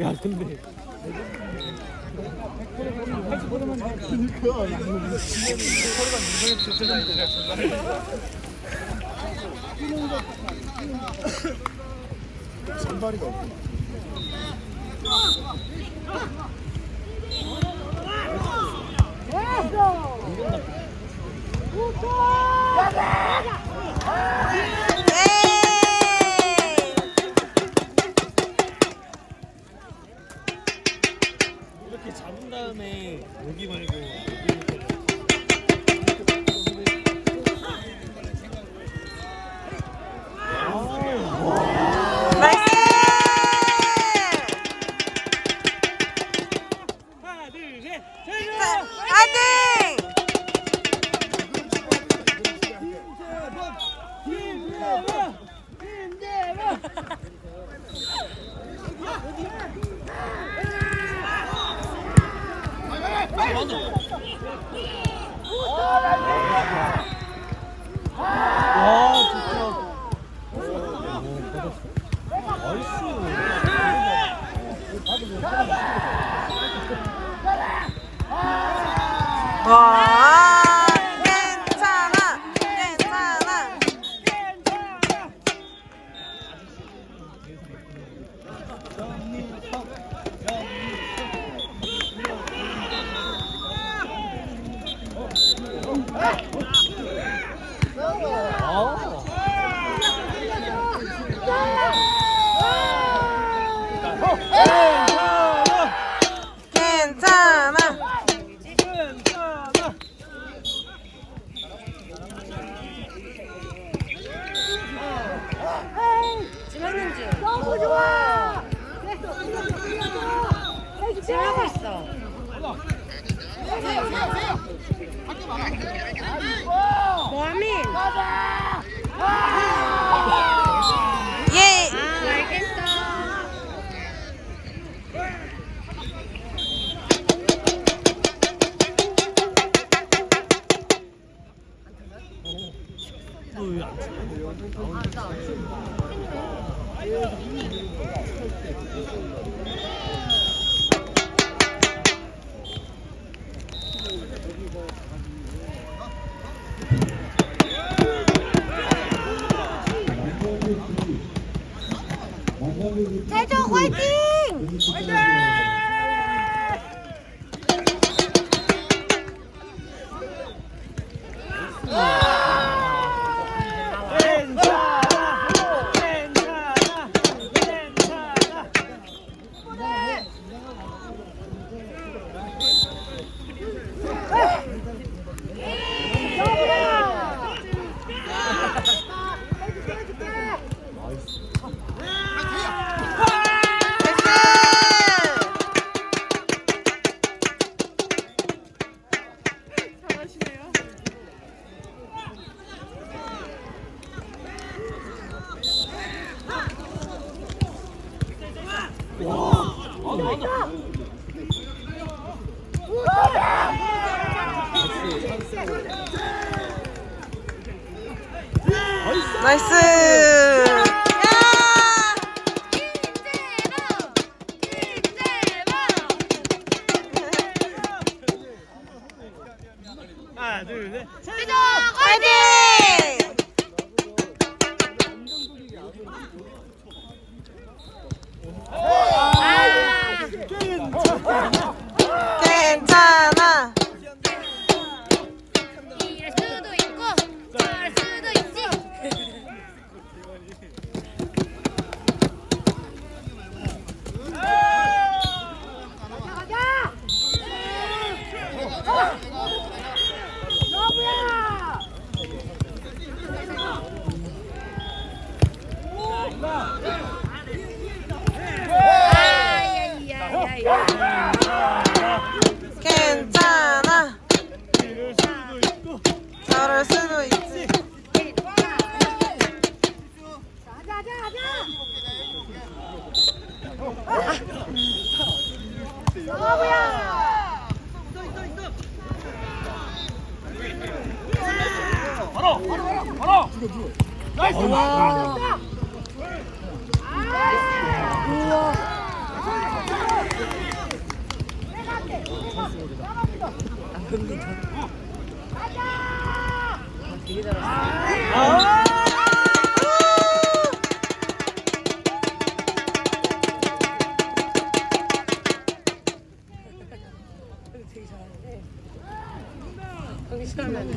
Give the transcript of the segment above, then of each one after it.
야 근데 선발이가 없구나. 이 Thank you, Mike. 와 진짜 와, 괜찮아, 괜찮아. 아 괜찮아. 괜찮아 너무 좋아. 잘하고 있어. 뭐하민? 예. 아 알겠어. 너왜안 쳐? 대적 화이팅! 나이스. 야! 하나 둘셋 화이팅! 우와. 아 근데 저 아, 되게 잘하 거기서 하면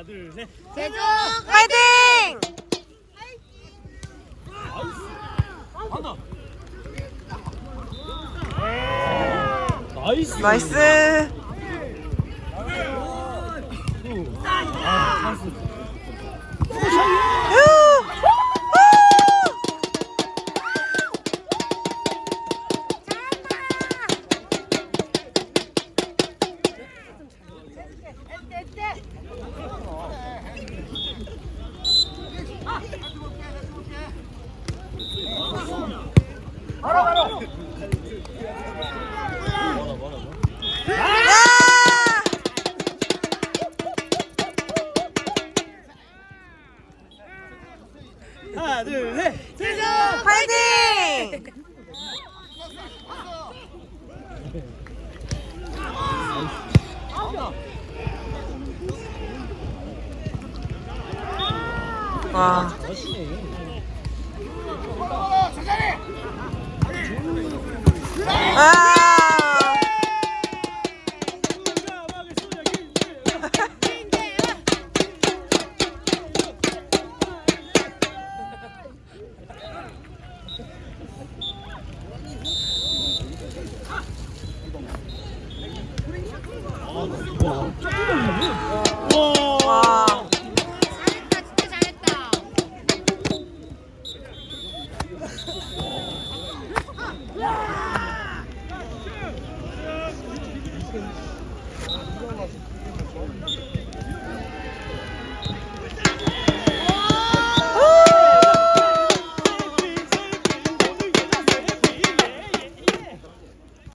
나 둘 셋 제주 파이팅! 한다 나이스 나이스. 아 찬스 와. 아! 아,